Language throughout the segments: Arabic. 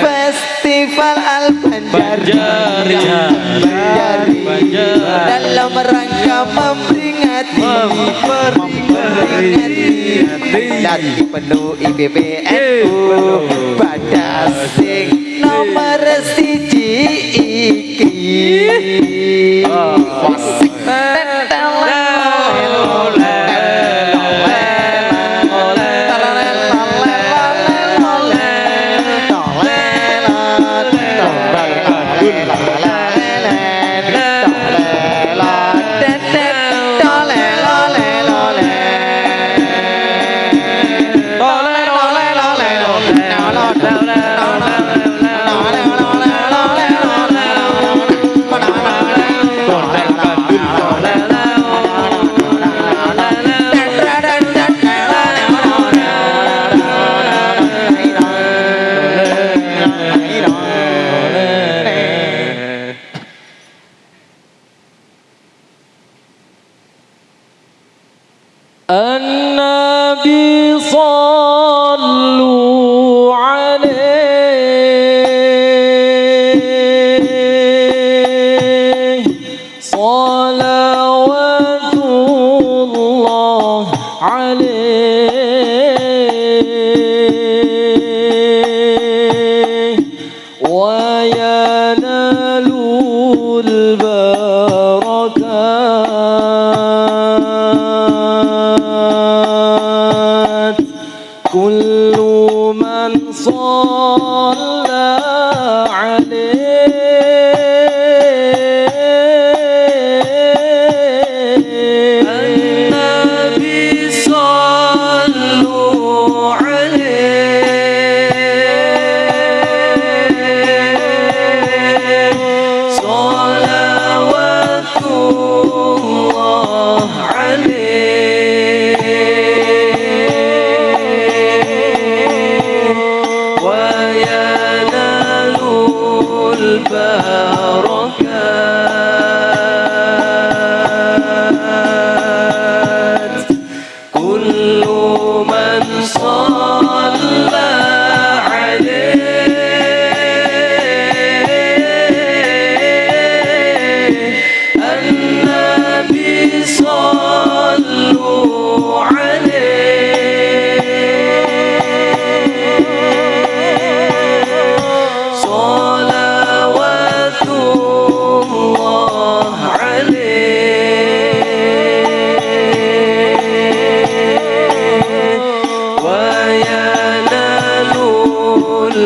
Festival Al Banjar Banjar. Dalam rangka memperingati memperingati. dan penuh IBBNU pada sing nomor siji iki. Wasik صلوات الله عليه. وينال البركات. كل البركات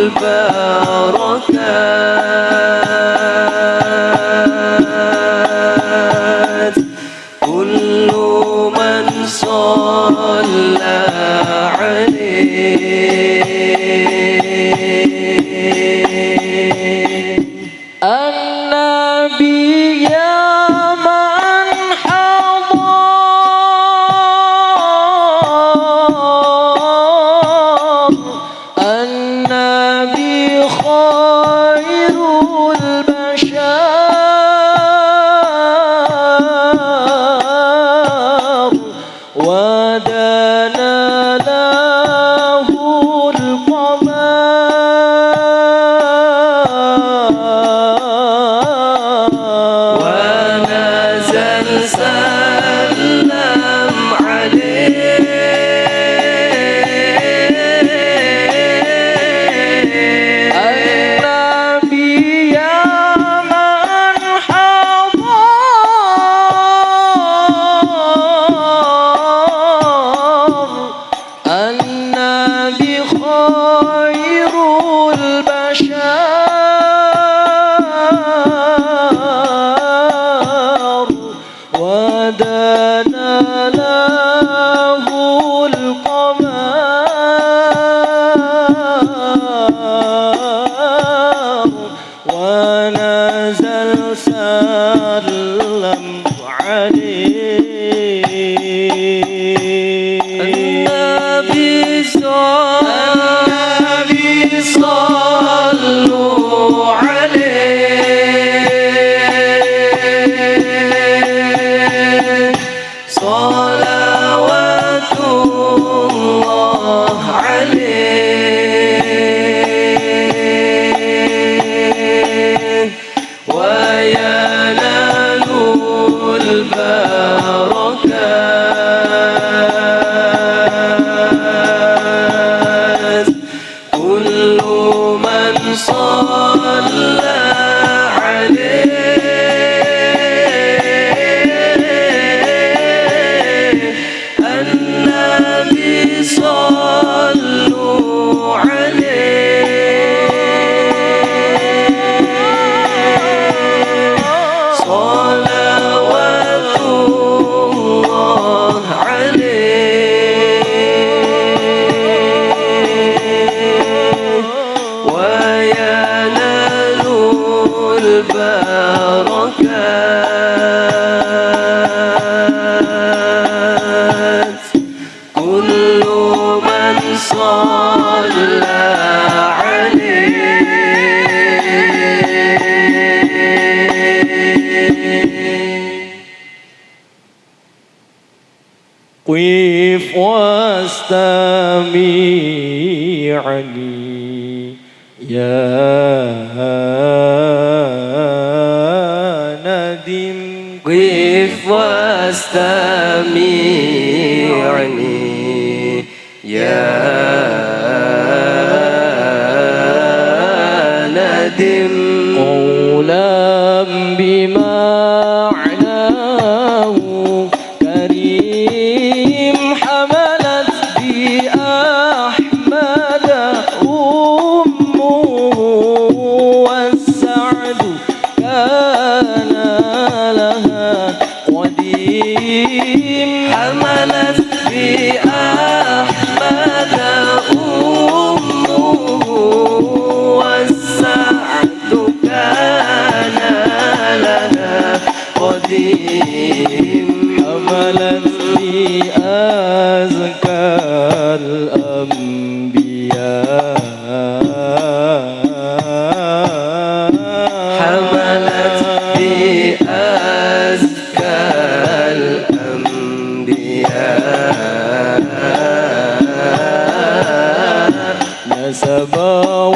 البركات وسلم عليه. النبي صلوا عليه. صلوا صلاه واستمعني يا ندم قف واستمعني يا ندم قديم حملت بأحمد أمه والسعد كان لها قديم. حملت بأزكى الأنبياء الأنبياء نسبا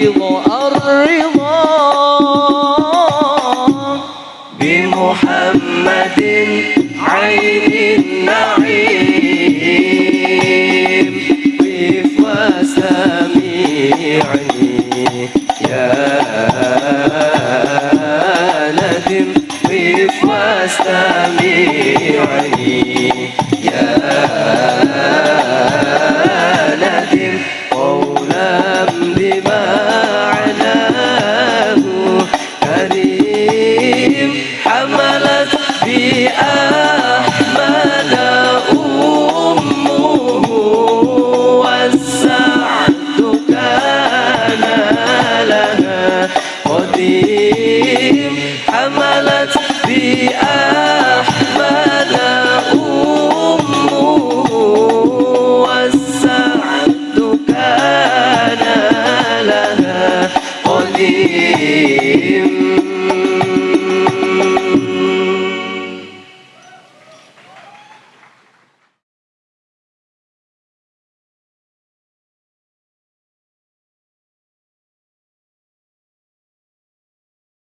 الرضا الرضا بمحمد عين النعيم قف وسميعني يا ندم قف واستمعني يا